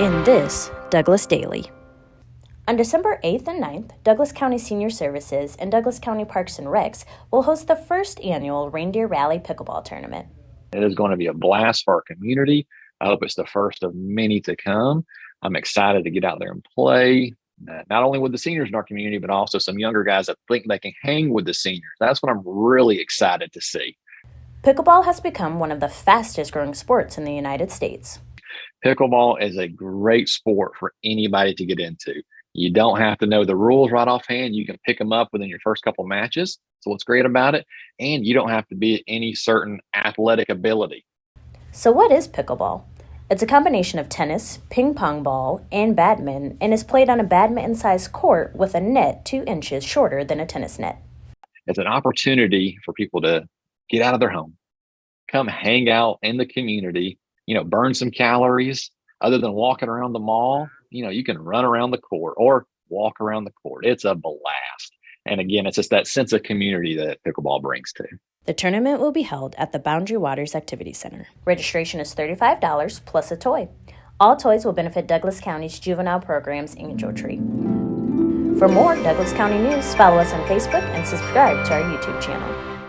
In this, Douglas Daily. On December 8th and 9th, Douglas County Senior Services and Douglas County Parks and Recs will host the first annual Reindeer Rally Pickleball Tournament. It is going to be a blast for our community. I hope it's the first of many to come. I'm excited to get out there and play, uh, not only with the seniors in our community, but also some younger guys that think they can hang with the seniors. That's what I'm really excited to see. Pickleball has become one of the fastest growing sports in the United States. Pickleball is a great sport for anybody to get into. You don't have to know the rules right offhand. You can pick them up within your first couple matches. So what's great about it, and you don't have to be any certain athletic ability. So what is pickleball? It's a combination of tennis, ping pong ball, and badminton, and is played on a badminton sized court with a net two inches shorter than a tennis net. It's an opportunity for people to get out of their home, come hang out in the community, you know, burn some calories other than walking around the mall. You know, you can run around the court or walk around the court. It's a blast. And again, it's just that sense of community that pickleball brings to. The tournament will be held at the Boundary Waters Activity Center. Registration is $35 plus a toy. All toys will benefit Douglas County's juvenile programs Angel Tree. For more Douglas County news, follow us on Facebook and subscribe to our YouTube channel.